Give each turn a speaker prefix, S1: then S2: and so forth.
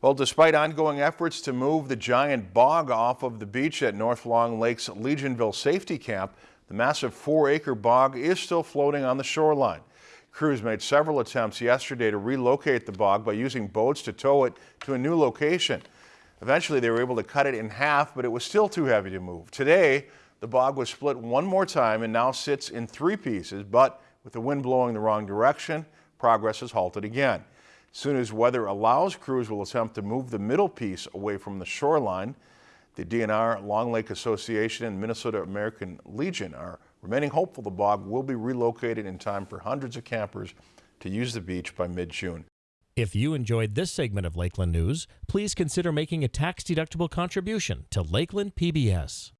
S1: Well, despite ongoing efforts to move the giant bog off of the beach at North Long Lake's Legionville Safety Camp, the massive four-acre bog is still floating on the shoreline. Crews made several attempts yesterday to relocate the bog by using boats to tow it to a new location. Eventually, they were able to cut it in half, but it was still too heavy to move. Today, the bog was split one more time and now sits in three pieces, but with the wind blowing the wrong direction, progress has halted again. Soon as weather allows, crews will attempt to move the middle piece away from the shoreline. The DNR, Long Lake Association, and Minnesota American Legion are remaining hopeful the bog will be relocated in time for hundreds of campers to use the beach by mid-June.
S2: If you enjoyed this segment of Lakeland News, please consider making a tax-deductible contribution to Lakeland PBS.